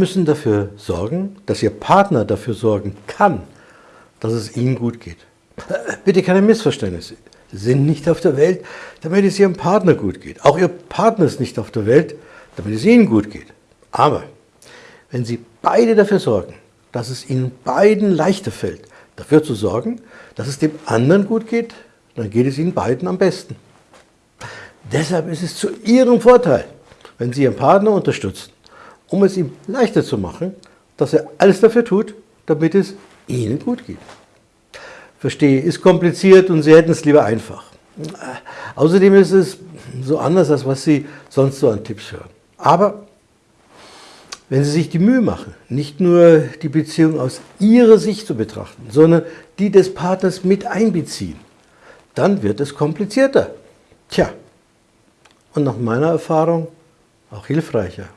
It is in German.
müssen dafür sorgen, dass Ihr Partner dafür sorgen kann, dass es Ihnen gut geht. Äh, bitte keine Missverständnisse. Sie sind nicht auf der Welt, damit es Ihrem Partner gut geht. Auch Ihr Partner ist nicht auf der Welt, damit es Ihnen gut geht. Aber wenn Sie beide dafür sorgen, dass es Ihnen beiden leichter fällt, dafür zu sorgen, dass es dem anderen gut geht, dann geht es Ihnen beiden am besten. Deshalb ist es zu Ihrem Vorteil, wenn Sie Ihren Partner unterstützen, um es ihm leichter zu machen, dass er alles dafür tut, damit es Ihnen gut geht. Verstehe, ist kompliziert und Sie hätten es lieber einfach. Außerdem ist es so anders, als was Sie sonst so an Tipps hören. Aber wenn Sie sich die Mühe machen, nicht nur die Beziehung aus Ihrer Sicht zu betrachten, sondern die des Partners mit einbeziehen, dann wird es komplizierter. Tja, und nach meiner Erfahrung auch hilfreicher.